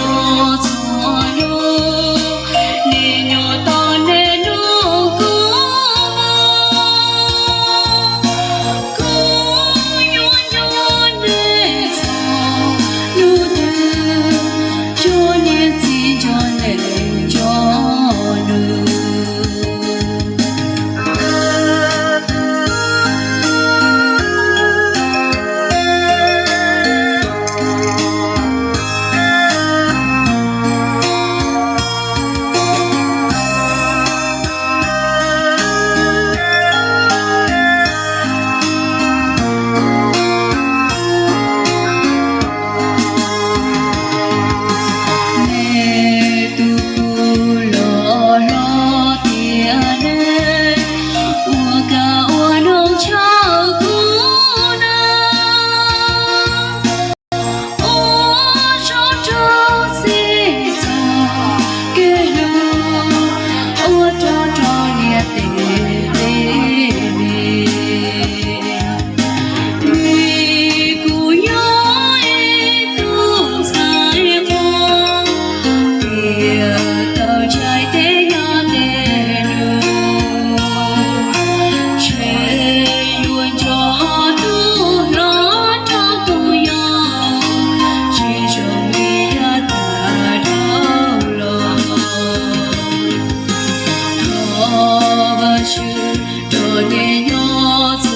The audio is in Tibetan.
我左右。许多年又。